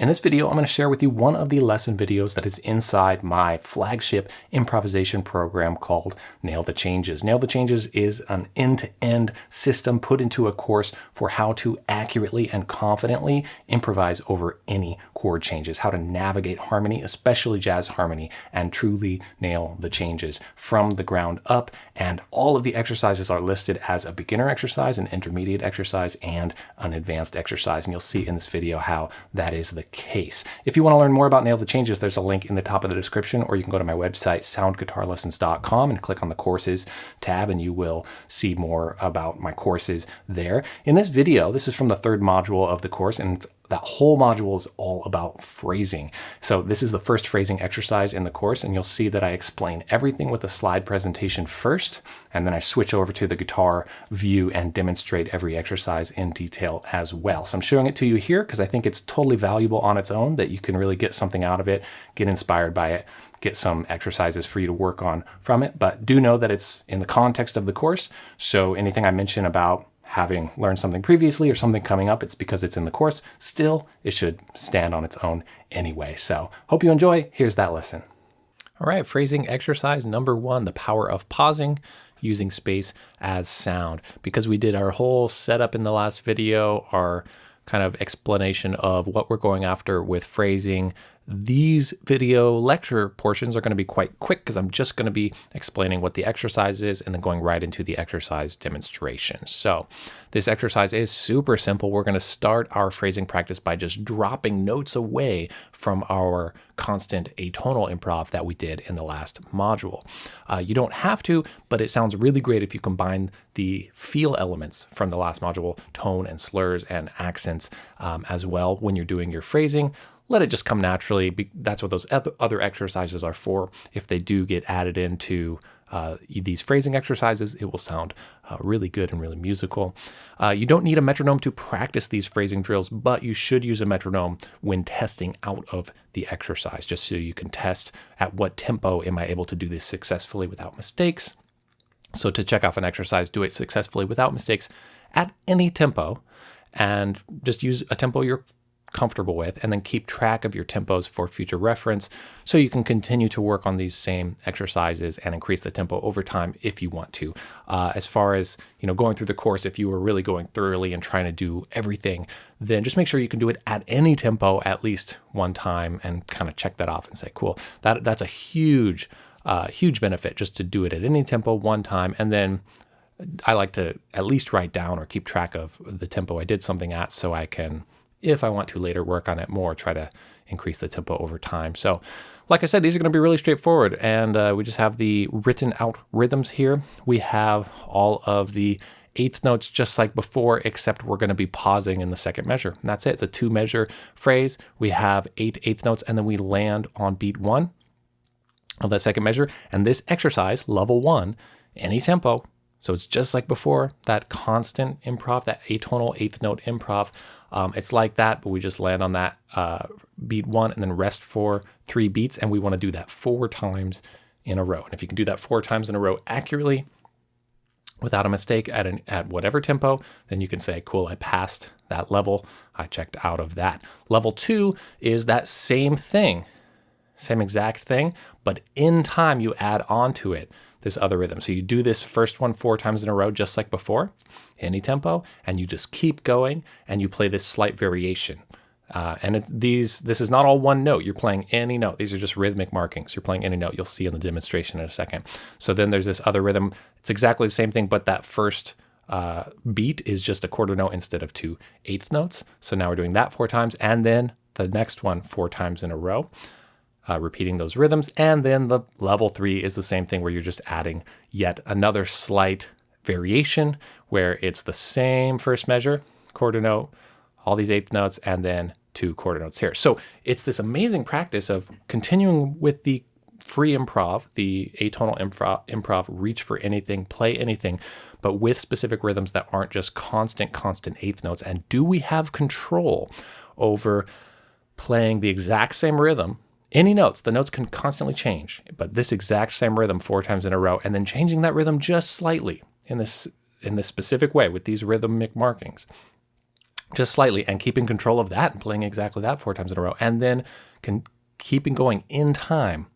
In this video, I'm going to share with you one of the lesson videos that is inside my flagship improvisation program called Nail the Changes. Nail the Changes is an end-to-end -end system put into a course for how to accurately and confidently improvise over any chord changes, how to navigate harmony, especially jazz harmony, and truly nail the changes from the ground up. And all of the exercises are listed as a beginner exercise, an intermediate exercise, and an advanced exercise. And you'll see in this video how that is the case. If you want to learn more about Nail the Changes, there's a link in the top of the description, or you can go to my website, soundguitarlessons.com, and click on the courses tab, and you will see more about my courses there. In this video, this is from the third module of the course, and it's that whole module is all about phrasing. So this is the first phrasing exercise in the course, and you'll see that I explain everything with a slide presentation first, and then I switch over to the guitar view and demonstrate every exercise in detail as well. So I'm showing it to you here because I think it's totally valuable on its own, that you can really get something out of it, get inspired by it, get some exercises for you to work on from it. But do know that it's in the context of the course. So anything I mention about having learned something previously or something coming up, it's because it's in the course. Still, it should stand on its own anyway. So hope you enjoy. Here's that lesson. All right, phrasing exercise number one, the power of pausing using space as sound. Because we did our whole setup in the last video, our kind of explanation of what we're going after with phrasing, these video lecture portions are going to be quite quick because I'm just going to be explaining what the exercise is and then going right into the exercise demonstration. So this exercise is super simple. We're going to start our phrasing practice by just dropping notes away from our constant atonal improv that we did in the last module. Uh, you don't have to, but it sounds really great if you combine the feel elements from the last module, tone and slurs and accents um, as well when you're doing your phrasing let it just come naturally. That's what those other exercises are for. If they do get added into uh, these phrasing exercises, it will sound uh, really good and really musical. Uh, you don't need a metronome to practice these phrasing drills, but you should use a metronome when testing out of the exercise, just so you can test at what tempo am I able to do this successfully without mistakes. So to check off an exercise, do it successfully without mistakes at any tempo, and just use a tempo you're comfortable with, and then keep track of your tempos for future reference so you can continue to work on these same exercises and increase the tempo over time if you want to. Uh, as far as you know, going through the course, if you were really going thoroughly and trying to do everything, then just make sure you can do it at any tempo at least one time and kind of check that off and say, cool, that that's a huge, uh, huge benefit just to do it at any tempo one time and then I like to at least write down or keep track of the tempo I did something at so I can if I want to later work on it more, try to increase the tempo over time. So like I said, these are going to be really straightforward. And uh, we just have the written out rhythms here. We have all of the eighth notes just like before, except we're going to be pausing in the second measure. And that's it. It's a two measure phrase. We have eight eighth notes and then we land on beat one of that second measure. And this exercise, level one, any tempo, so it's just like before, that constant improv, that atonal eighth note improv. Um, it's like that, but we just land on that uh, beat one and then rest for three beats. And we want to do that four times in a row. And if you can do that four times in a row accurately, without a mistake at, an, at whatever tempo, then you can say, cool, I passed that level. I checked out of that. Level two is that same thing, same exact thing, but in time you add on to it this other rhythm. So you do this first one four times in a row, just like before, any tempo, and you just keep going and you play this slight variation. Uh, and it's these, this is not all one note. You're playing any note. These are just rhythmic markings. You're playing any note. You'll see in the demonstration in a second. So then there's this other rhythm. It's exactly the same thing, but that first uh, beat is just a quarter note instead of two eighth notes. So now we're doing that four times, and then the next one four times in a row uh, repeating those rhythms. And then the level three is the same thing where you're just adding yet another slight variation where it's the same first measure, quarter note, all these eighth notes, and then two quarter notes here. So it's this amazing practice of continuing with the free improv, the atonal improv, improv, reach for anything, play anything, but with specific rhythms that aren't just constant, constant eighth notes. And do we have control over playing the exact same rhythm any notes. The notes can constantly change, but this exact same rhythm four times in a row, and then changing that rhythm just slightly in this in this specific way with these rhythmic markings. just slightly and keeping control of that and playing exactly that four times in a row. And then can keeping going in time,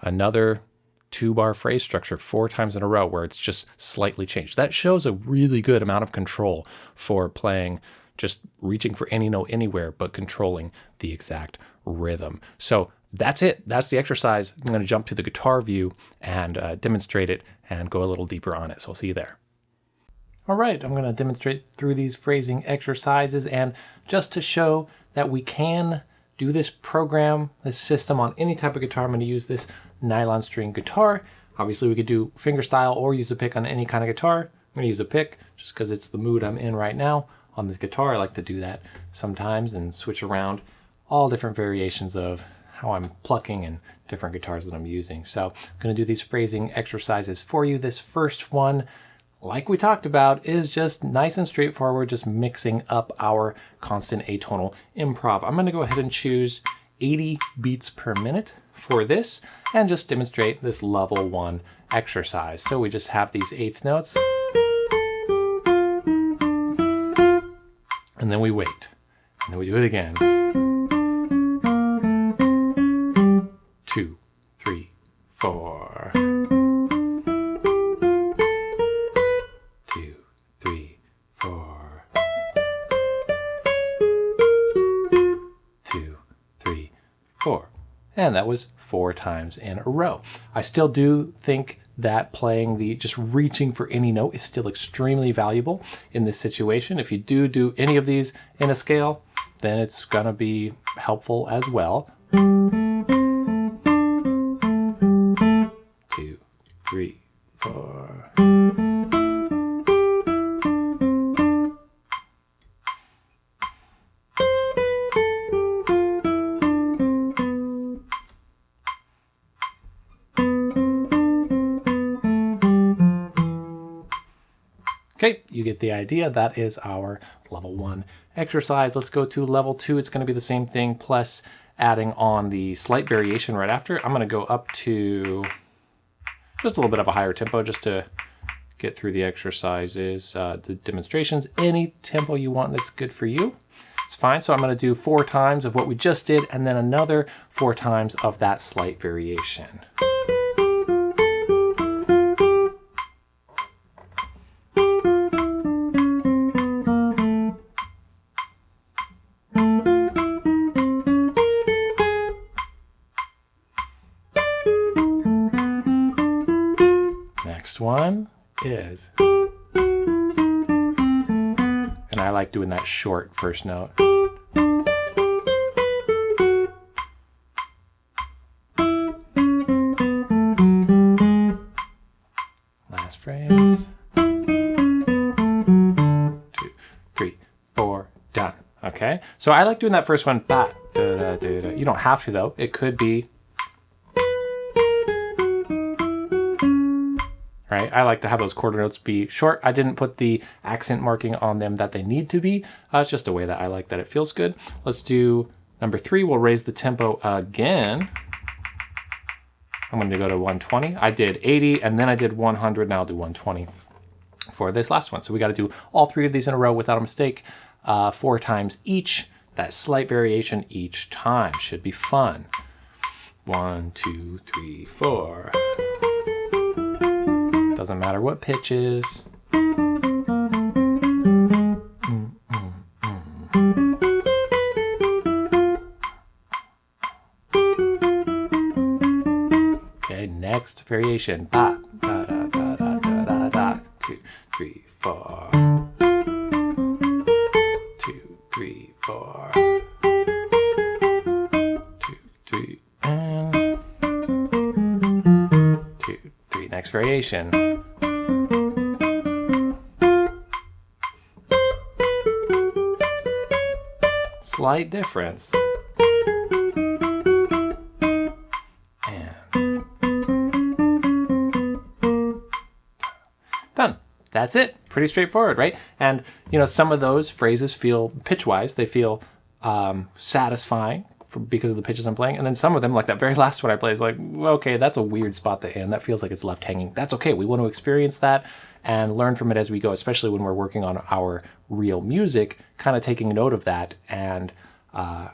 another two bar phrase structure four times in a row where it's just slightly changed. That shows a really good amount of control for playing just reaching for any note anywhere, but controlling the exact rhythm. So that's it. That's the exercise. I'm going to jump to the guitar view and uh, demonstrate it and go a little deeper on it. So I'll see you there. All right, I'm going to demonstrate through these phrasing exercises and just to show that we can do this program, this system on any type of guitar, I'm going to use this nylon string guitar. Obviously we could do fingerstyle or use a pick on any kind of guitar. I'm going to use a pick just because it's the mood I'm in right now on this guitar. I like to do that sometimes and switch around all different variations of how I'm plucking and different guitars that I'm using. So I'm going to do these phrasing exercises for you. This first one like we talked about, is just nice and straightforward, just mixing up our constant atonal improv. I'm gonna go ahead and choose 80 beats per minute for this and just demonstrate this level one exercise. So we just have these eighth notes. And then we wait. And then we do it again. And that was four times in a row. I still do think that playing the just reaching for any note is still extremely valuable in this situation. If you do do any of these in a scale, then it's going to be helpful as well. Two, three, four. You get the idea. That is our level one exercise. Let's go to level two. It's going to be the same thing plus adding on the slight variation right after. I'm going to go up to just a little bit of a higher tempo just to get through the exercises, uh, the demonstrations, any tempo you want that's good for you. It's fine. So I'm going to do four times of what we just did and then another four times of that slight variation. One is, and I like doing that short first note. Last phrase. Two, three, four, done. Okay, so I like doing that first one. Da, You don't have to though. It could be right? I like to have those quarter notes be short. I didn't put the accent marking on them that they need to be. Uh, it's just a way that I like that it feels good. Let's do number three. We'll raise the tempo again. I'm going to go to 120. I did 80 and then I did 100. Now I'll do 120 for this last one. So we got to do all three of these in a row without a mistake, uh, four times each. That slight variation each time should be fun. One, two, three, four. Doesn't matter what pitch is. Okay, next variation. Ba, da, da, da, da, da, da, da. Two, three, four. Two, three, four. Two, three, and two, three. Next variation. Slight difference. Done. That's it. Pretty straightforward, right? And, you know, some of those phrases feel pitch-wise, they feel um, satisfying for, because of the pitches I'm playing. And then some of them, like that very last one I played, is like, okay, that's a weird spot to end. That feels like it's left hanging. That's okay. We want to experience that and learn from it as we go, especially when we're working on our real music, kind of taking note of that and uh,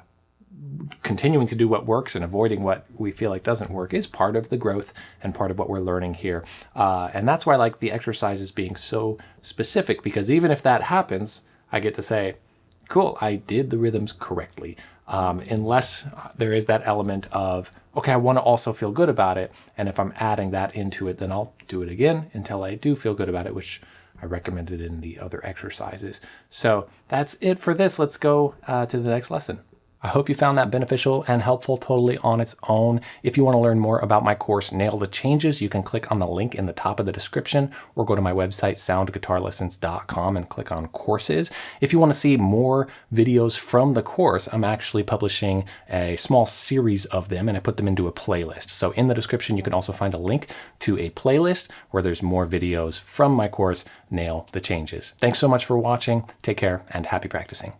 continuing to do what works and avoiding what we feel like doesn't work is part of the growth and part of what we're learning here. Uh, and that's why I like the exercises being so specific because even if that happens, I get to say, cool, I did the rhythms correctly. Um, unless there is that element of, okay, I want to also feel good about it. And if I'm adding that into it, then I'll do it again until I do feel good about it, which I recommended in the other exercises. So that's it for this. Let's go uh, to the next lesson. I hope you found that beneficial and helpful totally on its own. If you want to learn more about my course, Nail the Changes, you can click on the link in the top of the description or go to my website, soundguitarlessons.com and click on courses. If you want to see more videos from the course, I'm actually publishing a small series of them and I put them into a playlist. So in the description, you can also find a link to a playlist where there's more videos from my course, Nail the Changes. Thanks so much for watching. Take care and happy practicing.